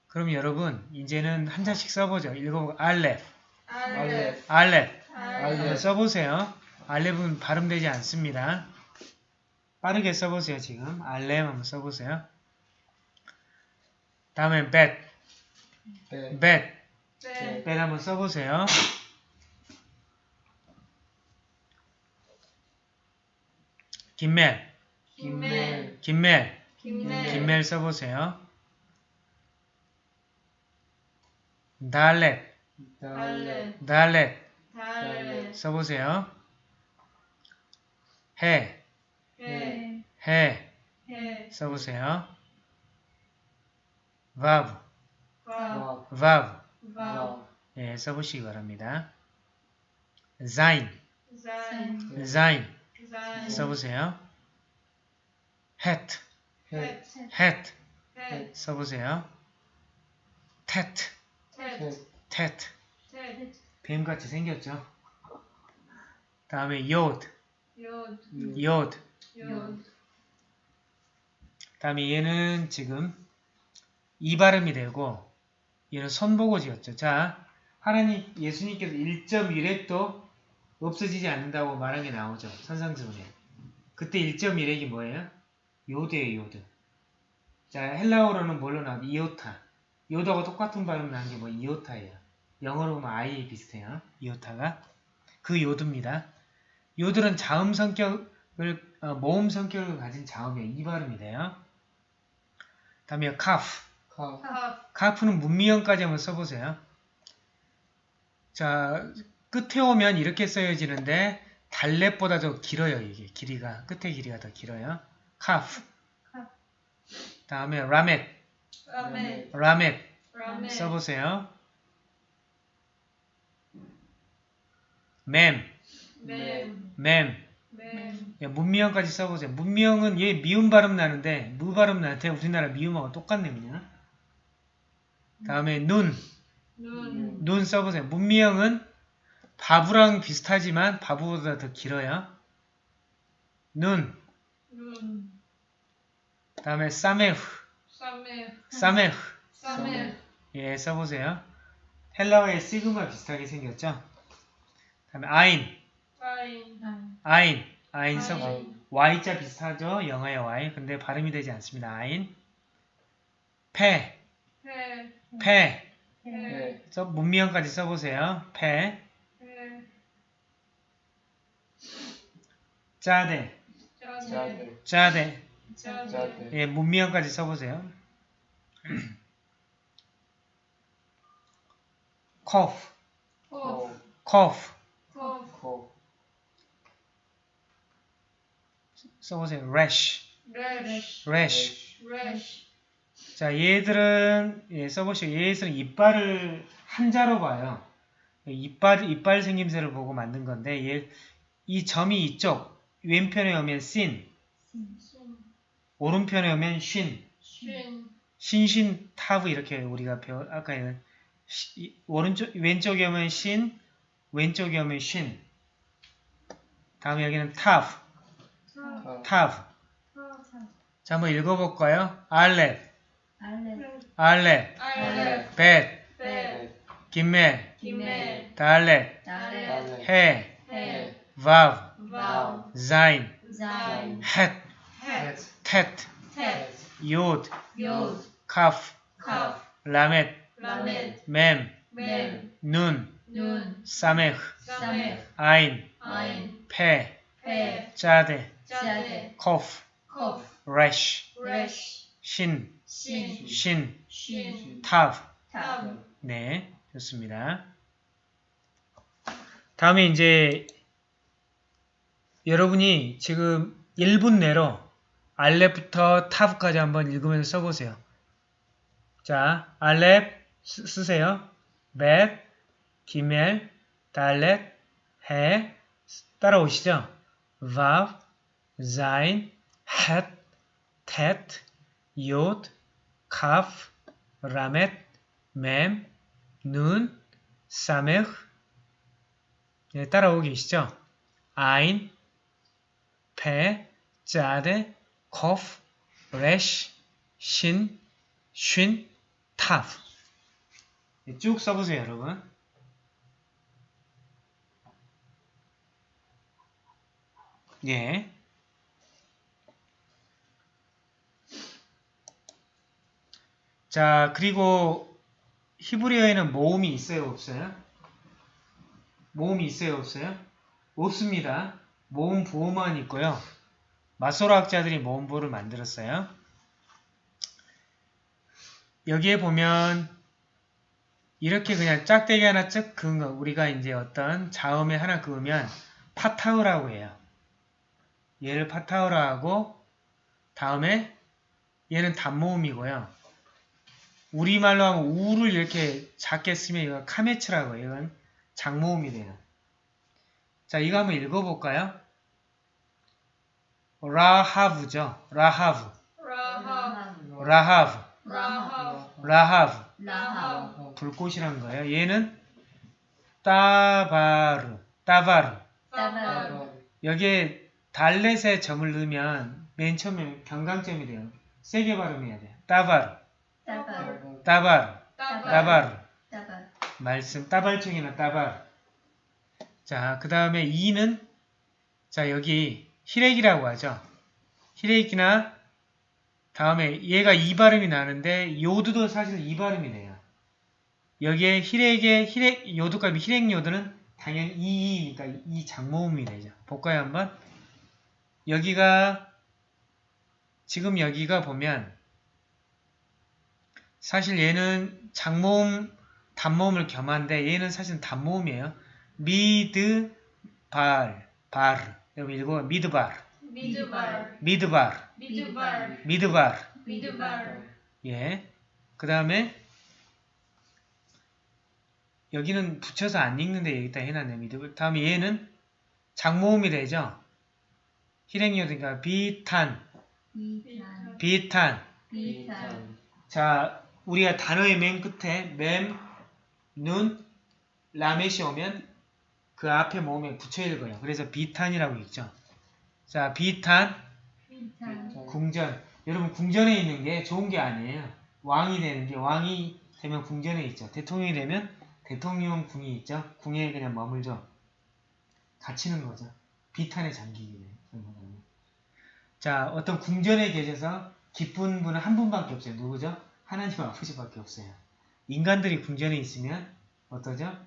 A: 그럼 여러분 이제는 한 잔씩 써보죠. 읽어보고 알렙,
C: 알레
A: 알렙
C: 알레
A: 써보세요. 알렙은 발음되지 않습니다. 빠르게 써보세요. 지금 알렙 한번 써보세요. 다음에 벳,
C: 벳
A: 벳,
D: 네.
A: 벳 한번 써보세요. 김멜,
C: 김멜
A: 김멜,
D: 김멜.
A: 김멜 써보세요. 달렛, 달렛
D: 달레.
A: 써보세요. 해,
D: 해.
A: 해
D: 해.
A: 써보세요. Vav,
D: 와.
C: 와
A: vav
D: 와.
A: 예, 써보시기 바랍니다.
D: 자인.
A: zain
D: 자인.
A: 써보세요. het
D: 해.
A: 써보세요. tet,
D: 태.
A: tet
D: 태.
A: 뱀같이 생겼죠? 다음에 yod,
D: 요.
A: yod
D: 요.
A: 다음에 얘는 지금 이 발음이 되고 얘는 손보고 지었죠. 자, 하나님 예수님께서 1.1핵도 없어지지 않는다고 말한 게 나오죠. 선상수훈에. 그때 1.1핵이 뭐예요? 요드예요, 요드. 자, 헬라어로는 뭘로 나와? 이오타. 요드하고 똑같은 발음 나는 게 뭐 이오타예요. 영어로 보면 I 비슷해요. 이오타가. 그 요드입니다. 요들은 자음 성격을 어, 모음 성격을 가진 자음이에요. 이 발음이 돼요. 다음에 카프. 가프는 문미형까지 한번 써보세요. 자, 끝에 오면 이렇게 써여지는데 달렛보다 더 길어요. 이게 길이가. 끝에 길이가 더 길어요. 카프. 다음에 라멧. 라멧.
D: 라멧.
A: 써보세요. 맴.
D: 맴.
A: 맴. 예, 문미형까지 써보세요. 문미형은 얘 미음 발음 나는데 무 발음 나는데 우리나라 미음하고 똑같네 그냥. 다음에 눈,
D: 눈,
A: 눈 써보세요. 문미형은 바부랑 비슷하지만 바부보다 더 길어요. 눈,
D: 눈,
A: 다음에 사메흐,
D: 사메,
A: 사메흐.
D: 사메,
A: 예, 써보세요. 헬라어의 시그마 비슷하게 생겼죠? 다음에 아인,
D: 아인,
A: 아인, 아인 써보세요. Y자 비슷하죠? 영어의 Y. 근데 발음이 되지 않습니다. 아인. 패,
D: 패,
A: 패.
D: 패,
C: 네.
A: 써, 문미형까지 써보세요. 패,
D: 패,
A: 짜대,
D: 짜대,
A: 짜대.
D: 짜대,
A: 예, 문미형까지 써보세요. cough,
D: 코,
A: cough. 써보세요. rash, rash. 자, 얘들은 예, 써보시고 얘들은 이빨을 한자로 봐요. 이빨 이빨 생김새를 보고 만든 건데 얘, 이 점이 이쪽 왼편에 오면 씬,
D: 신,
A: 오른편에 오면 쉰,
D: 쉰,
A: 신 신 타브 이렇게 우리가 배워 아까 는 오른쪽 왼쪽에 오면 신, 왼쪽에 오면 쉰. 다음에 여기는 타브,
D: 타,
A: 타브.
D: 타,
A: 자, 한번 읽어볼까요? 알렙,
B: 알레.
D: 알레, 기멜,
A: 달렛,
B: 달레.
D: 헤,
A: 바브, 자인,
B: 자인
A: 헷,
D: 헷,
A: 텟,
D: 텟,
A: 요드,
D: 요드,
A: 카프,
D: 카프,
A: 라멧,
D: 라멧,
A: 멤,
D: 멤,
A: 눈,
D: 눈,
A: 사메흐,
D: 사메,
A: 아인,
D: 아인,
A: 페,
D: 페,
A: 짜데,
D: 짜데,
A: 코프, 레쉬, 신,
D: 신,
A: 신,
D: 신,
A: 타브.
D: 탑,
A: 네, 좋습니다. 다음에 이제 여러분이 지금 1분 내로 알렙부터 타브까지 한번 읽으면서 써보세요. 자, 알렙 쓰, 쓰세요. 벳, 기멜, 달렛, 헤 따라오시죠. 바브, 자인, 헷, 텟, 요드, 카프, 라멧, 멤, 눈, 사메흐 예, 따라오고 계시죠? 아인, 페, 짜데, 코프, 레쉬, 신, 쉰, 타프 예, 쭉 써보세요 여러분 예. 자 그리고 히브리어에는 모음이 있어요, 없어요? 모음이 있어요, 없어요? 없습니다. 모음 부호만 있고요. 마소라 학자들이 모음 부호를 만들었어요. 여기에 보면 이렇게 그냥 짝대기 하나 쭉 그은 거 우리가 이제 어떤 자음에 하나 그으면 파타흐라고 해요. 얘를 파타흐라 하고 다음에 얘는 단모음이고요. 우리말로 하면 우를 이렇게 작게 쓰면 이거 카메츠라고 해요. 이건 장모음이 돼요. 자, 이거 한번 읽어볼까요? 라하브죠. 라하브. 라하브.
D: 라합,
A: 라하브.
B: 라합
A: 불꽃이란 거예요. 얘는 따바르. 따바르.
D: 따바,
A: 여기에 달렛에 점을 넣으면 맨 처음에 경강점이 돼요. 세게 발음해야 돼요. 따바르.
B: 따발
A: 따바르.
B: 따발
A: 말씀 따발총이나 따발. 자, 그 다음에 이는 자 여기 히렉이라고 하죠. 히렉이나 다음에 얘가 이 발음이 나는데 요드도 사실 이 발음이 돼요. 여기에 히렉의 히렉 요드값이 히렉 요드는 당연히 이니까 이 장모음이 되죠. 볼까요 한번? 여기가 지금 여기가 보면 사실 얘는 장모음 단모음을 겸한데 얘는 사실 단모음이에요. 미드 발, 발. 여러분 읽어 미드발,
D: 미드발,
A: 미드발,
D: 미드발,
A: 미드발.
D: 미드발,
A: 예. 그 다음에 여기는 붙여서 안 읽는데 여기다 해놨네. 미드. 다음에 얘는 장모음이 되죠. hir행요드니까 비탄,
B: 비탄
A: 비탄.
B: 비탄
A: 자, 우리가 단어의 맨 끝에 맴, 눈, 라멧이 오면 그 앞에 모음에 붙여 읽어요. 그래서 비탄이라고 읽죠. 자, 비탄,
B: 비탄
A: 궁전. 여러분 궁전에 있는 게 좋은 게 아니에요. 왕이 되는 게 왕이 되면 궁전에 있죠. 대통령이 되면 대통령 궁이 있죠. 궁에 그냥 머물죠. 갇히는 거죠. 비탄에 잠기게 돼요. 결국은. 자, 어떤 궁전에 계셔서 기쁜 분은 한 분밖에 없어요. 누구죠? 하나님 아버지밖에 없어요. 인간들이 궁전에 있으면 어떠죠?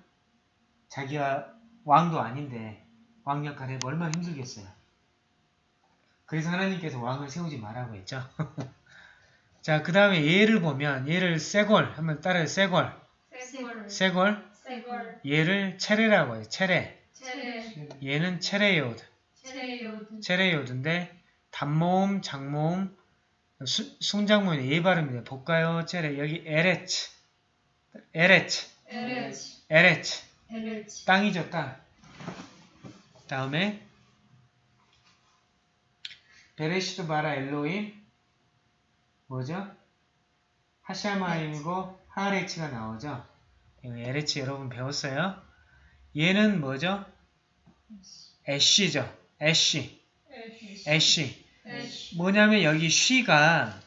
A: 자기가 왕도 아닌데 왕 역할 해보 얼마나 힘들겠어요. 그래서 하나님께서 왕을 세우지 말라고 했죠. 자, 그 다음에 얘를 보면 얘를 סגול 한번. סגול, סגול
D: סגול. סגול
A: 얘를 צירי라고 해요.
D: צירי. צירי
A: 얘는
D: צירי יוד.
A: צירי יוד צירי יוד인데 단모음, 장모음, 순- 순장모음이 예 발음입니다. 볼까요? צירי 여기 ארץ, ארץ,
D: ארץ ארץ. ארץ
A: 땅이죠, 땅. 다음에 בראשית ברא אלהים 뭐죠? השמים이고 הארץ가 나오죠. ארץ 여러분 배웠어요? 얘는 뭐죠? אש죠. אש.
D: אש אש.
A: 뭐냐면 여기 쉬가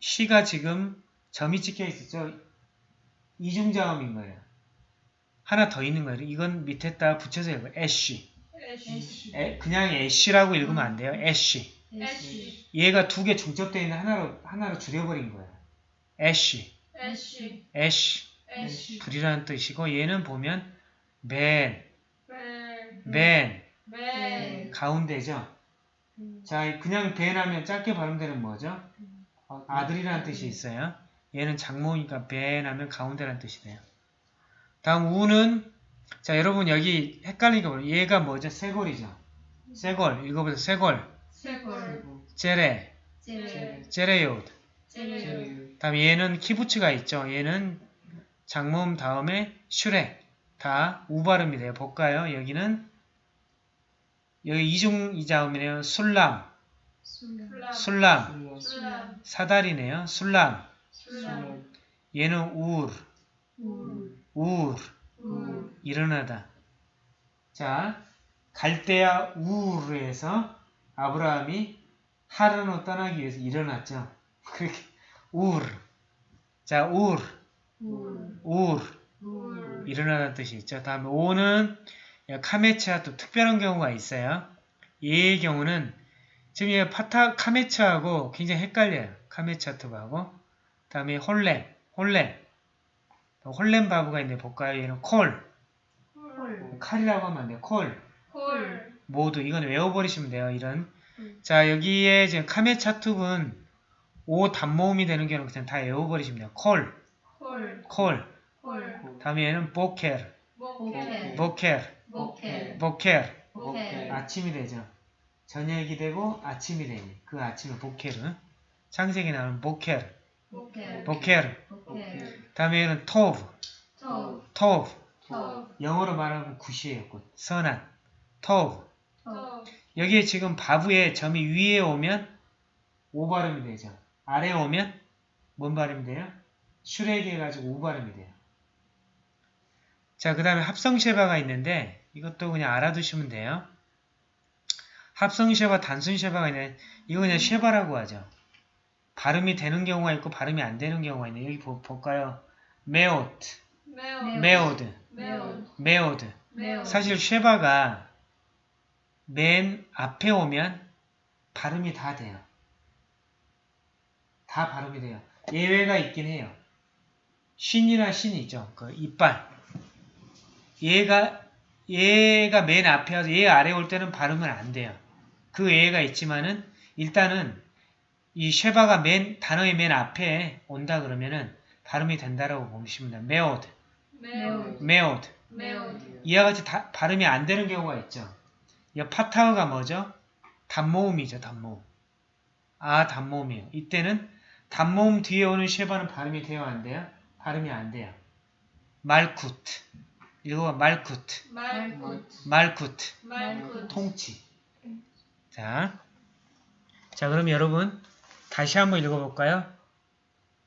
A: 쉬가 지금 점이 찍혀 있었죠. 이중자음인 거예요. 하나 더 있는 거예요. 이건 밑에다 붙여서 읽어요. אש. 그냥 אש라고 읽으면 안 돼요.
D: אש.
A: 얘가 두 개 중첩되어 있는 하나로 하나로 줄여버린 거예요. אש.
D: אש. אש
A: 불이라는 뜻이고 얘는 보면 בין,
D: בין
A: בין
D: בין
A: 가운데죠. 자, 그냥 בן 하면 짧게 발음되는 뭐죠? 아들이라는 뜻이 있어요. 얘는 장모니까 בין 하면 가운데라는 뜻이 돼요. 다음 우는 자 여러분 여기 헷갈리게 보면 얘가 뭐죠? סגול이죠. סגול 읽어보세요. סגול סגול צירי צירי
D: צירי יוד צירי יוד
A: 다음 얘는 קיבוץ가 있죠. 얘는 장모음 다음에 שורק 다 우발음이 돼요. 볼까요? 여기는 여기 이중 이자음이네요. 술람
B: 술람
A: 술람
D: 플람
A: 사다리네요. 술람
D: 플람
A: 얘는 우르
B: 울
A: 우르
D: 우
A: 일어나다. 자, 갈대아 우르에서 아브라함이 하란으로 떠나기 위해서 일어났죠. 그렇게 우르. 자, 우르,
B: 울
A: 우르
B: 울
A: 일어나다는 뜻이 있죠. 다음에 오는 קמץ와 또 특별한 경우가 있어요. 얘의 경우는 지금 얘 פתח קמץ하고 굉장히 헷갈려요. קמץ חטוף하고 다음에 חולם, חולם, חולם וו가 있는데 볼까요? 얘는 כל,
B: 홀
A: 칼이라고 하면 안 돼요. כל.
D: כל
A: 모두 이건 외워버리시면 돼요. 이런
B: 음.
A: 자 여기에 지금 카메차툭은 오 단모음이 되는 경우는 그냥 다 외워버리시면 돼요. כל,
D: כל
A: כל.
D: כל
A: 다음에 얘는
B: בוקר, בוקר
A: בוקר, בוקר
B: בוקר. בוקר
A: 아침이 되죠. 저녁이 되고 아침이 되니 그 아침을 בוקר은 창세기 나오는 בוקר,
B: בוקר. בוקר
A: 다음에 얘는
B: טוב,
A: טוב טוב.
B: טוב
A: 영어로 말하면 good이에요. good. 선한, טוב.
B: טוב
A: 여기에 지금 וו에 점이 위에 오면 오 발음이 되죠. 아래에 오면 뭔 발음이 돼요? שורק이 해가지고 우 발음이 돼요. 자, 그 다음에 합성שווא가 있는데 이것도 그냥 알아두시면 돼요. 합성שווא, 단순שווא가 있는데 이거 그냥 שווא라고 하죠. 발음이 되는 경우가 있고 발음이 안 되는 경우가 있는데 여기 보, 볼까요? מאד,
D: מאד, מאד.
A: 사실 שווא가 맨 앞에 오면 발음이 다 돼요. 다 발음이 돼요. 예외가 있긴 해요. שין이나 שין이 있죠. 그 이빨. 얘가 얘가 맨 앞에 와서 얘 아래 올 때는 발음은 안 돼요. 그 예외가 있지만은 일단은 이 שווא가 맨 단어의 맨 앞에 온다 그러면은 발음이 된다라고 보시면 돼요. מאד, מאד.
D: 매우
A: 이와 같이 다- 발음이 안 되는 경우가 있죠. 이 פתח가 뭐죠? 단모음이죠, 단모음. 아, 단모음이에요. 이때는 단모음 뒤에 오는 שווא는 발음이 돼요, 안 돼요? 발음이 안 돼요. מלכות. 읽어봐, מלכות. מלכות.
B: מלכות. מלכות.
A: 통치. 자, 자 그럼 여러분 다시 한번 읽어볼까요?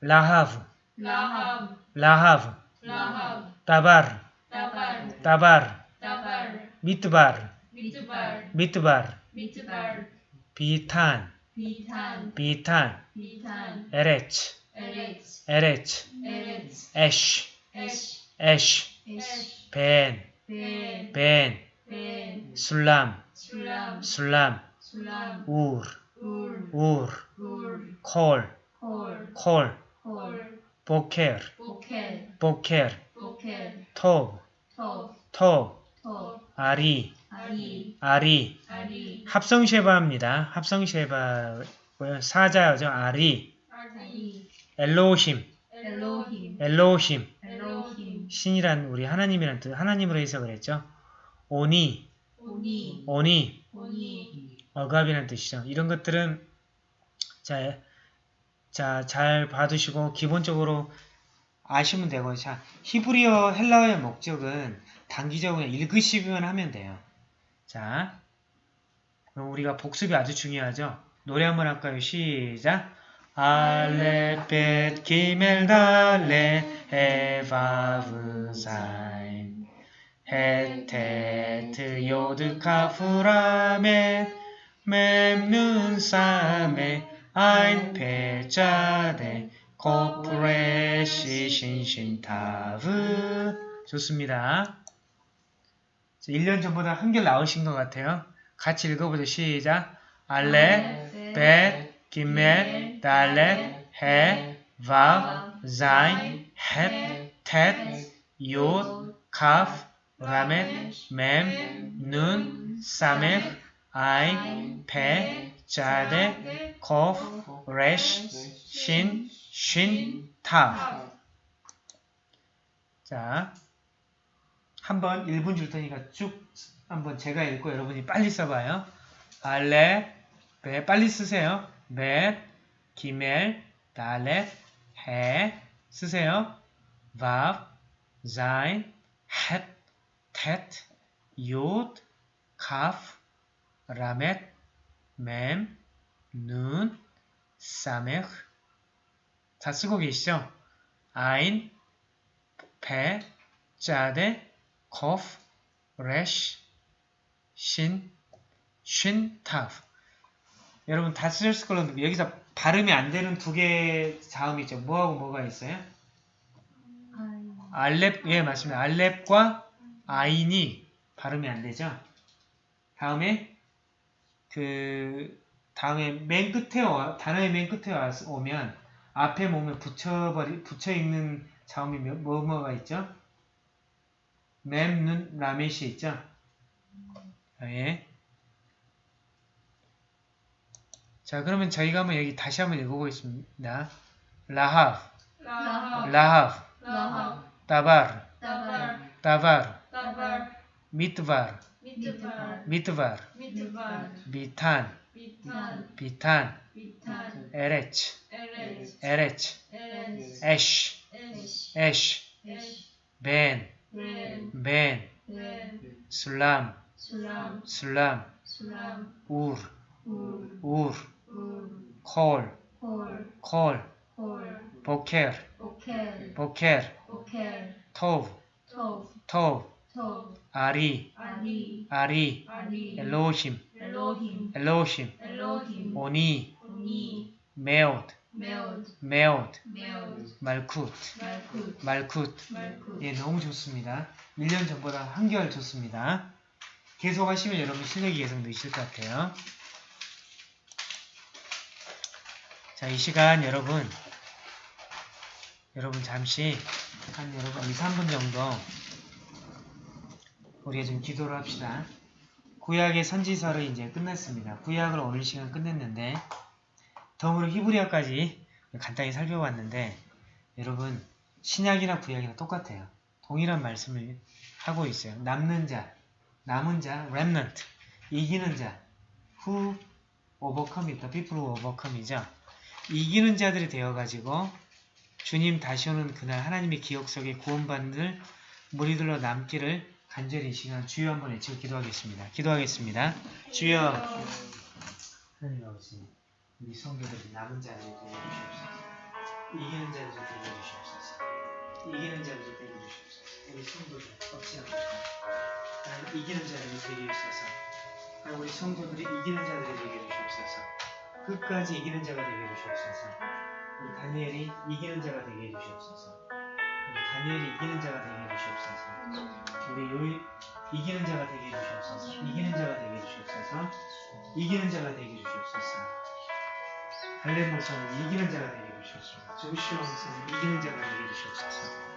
B: רחב, רחב
A: רחב, רחב דבר,
B: דבר. דבר, דבר.
A: מדבר, מדבר
B: מדבר, מדבר
A: ביתן, ביתן.
B: ביתן, ביתן.
A: ארץ,
B: ארץ.
A: ארץ,
B: ארץ.
A: אש, אש.
B: אש, אש
A: בין, בין
B: בין, בין
A: סולם,
B: סולם
A: סולם,
B: כל,
A: 콜
B: 콜,
A: 콜 보켈,
B: 보켈
A: 보켈,
B: 보켈
A: 토브,
B: 톱톱
A: 아리,
B: 아리
A: 아리,
B: 아리.
A: 합성 쉐바입니다. 합성 쉐바고요. 사자죠. 아리,
B: 아리.
A: 엘로힘.
B: 엘로힘,
A: 엘로힘 신이란 우리 하나님이란 뜻, 하나님으로 해석을 했죠. 오니,
B: 오니
A: 오니,
B: 오니
A: 억압이라는 뜻이죠. 이런 것들은 자, 자, 잘 봐두시고 기본적으로 아시면 되고 자, 히브리어 헬라어의 목적은 단기적으로 읽으시기만 하면 돼요. 자, 그럼 우리가 복습이 아주 중요하죠. 노래 한번 할까요? 시작. 알레 벳 기멜 달레 에바브 사인 헤테트 요드 카프라메 맴눈 사메 아인 페자데 코프레시 신신타브 좋습니다. 1년 전보다 한결 나으신 것 같아요. 같이 읽어보죠. 시작. אלף, בית, גימל, דלת, הא, וו, זין, חית, טית, יוד, כף, למד, מם, נון, סמך, עין, פא, צדי, קוף, ריש, שין, שין, תו. 자, 한번 1분 줄 테니까 쭉 한번 제가 읽고 여러분이 빨리 써봐요. אלף, בית, 빨리 쓰세요. בית, גימל, דלת, הא, 쓰세요. וו, זין, חית, טית, יוד, כף, למד, מם, נון, סמך 다 쓰고 계시죠? עין, פא, צדי, קוף, ריש, שׂין, שׁין, תו 여러분 다 쓰셨을 걸로는 여기서 발음이 안 되는 두 개의 자음이 있죠. 뭐하고 뭐가 있어요? 알렙, 예 맞습니다. 알렙과 아인이 발음이 안 되죠. 다음에 그 다음에 맨 끝에 와, 단어의 맨 끝에 와, 오면 앞에 몸에 붙여버리 붙여 읽는 자음이 뭐 뭐가 있죠? 맴, 눈, 라멧이 있죠. 아, 예. 자, 그러면 저희가 한번 여기 다시 한번 읽어보겠습니다. 라하브,
B: 라합
A: 라하브,
B: 라합
A: 따바르,
B: 따발.
A: 따바르,
B: 따발.
A: 미트바르,
B: 미트발.
A: 미트바르,
B: 미트발.
A: 비탄,
B: 비탄.
A: 비탄,
B: 비탄.
A: 에레츠,
B: 에레츠.
A: 에레츠, 에쉬,
B: 에쉬.
A: 벤,
B: 벤.
A: 술람,
B: 술람.
A: 울.
B: 울,
A: 울 콜,
B: 콜
A: 보켈, 보켈, 토브,
B: 톱
A: 토브,
B: 톱
A: 아리,
B: 아리
A: 엘로힘,
B: 엘로힘
A: 오니, 메오드,
B: 메오드
A: 말쿠트,
B: 말쿠
A: 말쿠트.
B: 말쿠
A: 예, 너무 좋습니다. 1년 전보다 한결 좋습니다. 계속 하시면 여러분 실력이 계속 느실 것 같아요. 자, 이 시간 여러분, 여러분 잠시 한 여러분 2, 3분 정도 우리가 좀 기도를 합시다. 구약의 선지서를 이제 끝냈습니다. 구약을 오늘 시간 끝냈는데 덤으로 히브리어까지 간단히 살펴봤는데 여러분 신약이나 구약이나 똑같아요. 동일한 말씀을 하고 있어요. 남는 자, 남은 자, remnant, 이기는 자, who overcome it, the people who overcome이죠. 이기는 자들이 되어가지고 주님 다시 오는 그날 하나님의 기억 속에 구원받는 무리들로 남기를 간절히 이 시간 주여 한번 외치고 기도하겠습니다. 기도하겠습니다. 주여 하나님 아버지 우리 성도들이 남은 자를 도와주시옵소서. 이기는 자를 도와주시옵소서. 이기는 자를 도와주시옵소서. 우리 성도들 꺾지 않고 하나님 이기는 자들이 되게 하나님 우리 성도들이 이기는 자들이 되게 해주시옵소서 끝까지 이기는 자가 되게 해주시옵소서. 우리 다니엘이 이기는 자가 되게 해주시옵소서. 우리 다니엘이 이기는 자가 되게 해주시옵소서. 우리 요이 이기는 자가 되게 해주시옵소서. 이기는 자가 되게 해주시옵소서. 이기는 자가 되게 해주시옵소서. 할렘 목사님 이기는 자가 되게 해주시옵소서. 조시오 목사님 이기는 자가 되게 해주시옵소서